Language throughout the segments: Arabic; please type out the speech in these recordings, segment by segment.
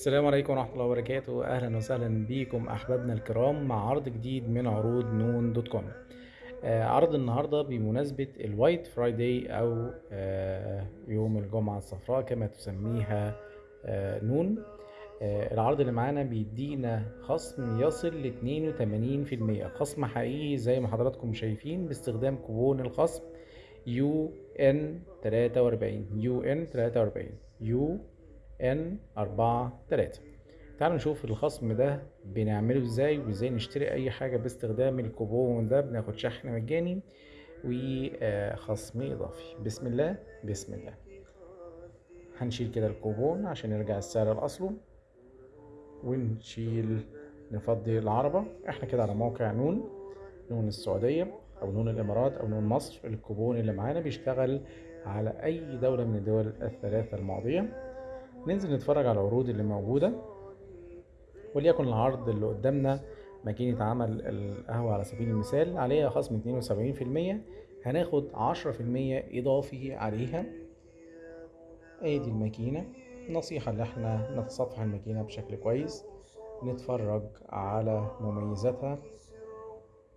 السلام عليكم ورحمة الله وبركاته. أهلا وسهلا بكم أحبابنا الكرام مع عرض جديد من عروض نون dot com. آه، عرض النهاردة بمناسبة ال White Friday أو آه، يوم الجمعة الصفراء كما تسميها آه، نون. العرض اللي معانا بيدينا خصم يصل ل 82% خصم حقيقي زي ما حضراتكم شايفين باستخدام كوبون الخصم U N 43 U N 43 U N 4 3 تعالوا نشوف الخصم ده بنعمله إزاي وإزاي نشتري أي حاجة باستخدام الكوبون ده بناخد شحن مجاني وخصم إضافي. بسم الله بسم الله. هنشيل كده الكوبون عشان يرجع السعر لاصله ونشيل نفضي العربة. إحنا كده على موقع نون نون السعودية أو نون الإمارات أو نون مصر. الكوبون اللي معانا بيشتغل على أي دولة من الدول الثلاثة الماضية. ننزل نتفرج على العروض اللي موجودة وليكن العرض اللي قدامنا ماكينة عمل القهوة على سبيل المثال عليها خصم اتنين وسبعين في المية هناخد عشرة في المية إضافي عليها. ادي الماكينة. نصيحة اللي إحنا نتصفح الماكينة بشكل كويس نتفرج على مميزاتها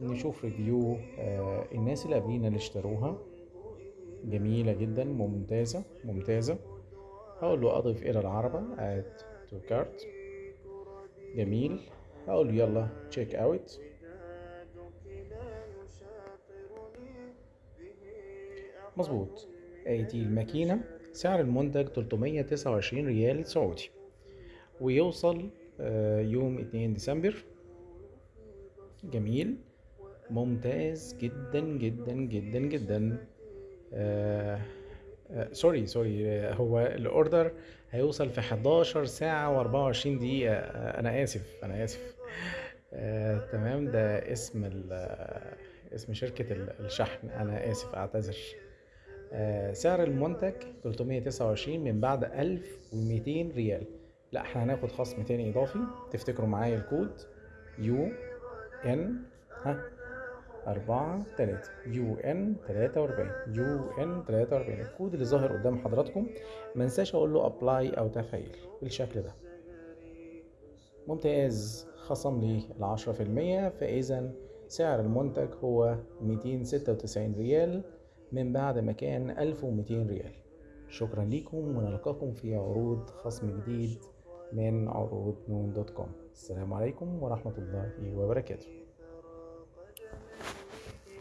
نشوف ريفيو آه الناس اللي قبلينا اللي اشتروها. جميلة جدا ممتازة ممتازة. هقول له اضف إلى العربة add to cart جميل. هقول له يلا check out. مظبوط. ادي الماكينة. سعر المنتج 329 ريال سعودي. ويوصل آه، يوم 2 ديسمبر. جميل. ممتاز جدا جدا جدا جدا. آه sorry sorry آه، هو ال order هيوصل في 11 ساعة و24 دقيقة. آه، أنا آسف أنا آسف. آه، تمام ده اسم آه، اسم شركة ال- الشحن. أنا آسف أعتذر. آه، سعر المنتج 329 من بعد 1200 ريال. لا إحنا هناخد خصم تاني إضافي. تفتكروا معايا الكود؟ U N ها؟ أربعة تلاتة. U N تلاتة وأربعين. U N تلاتة وأربعين. الكود اللي ظاهر قدام حضراتكم منساش أقول له apply أو تفعيل بالشكل ده. ممتاز. خصم لي العشرة في المية. فإذا سعر المنتج هو ميتين ستة وتسعين ريال من بعد ما كان ألف وميتين ريال. شكرا لكم ونلقاكم في عروض خصم جديد من عروض نون دوت كوم. السلام عليكم ورحمة الله وبركاته.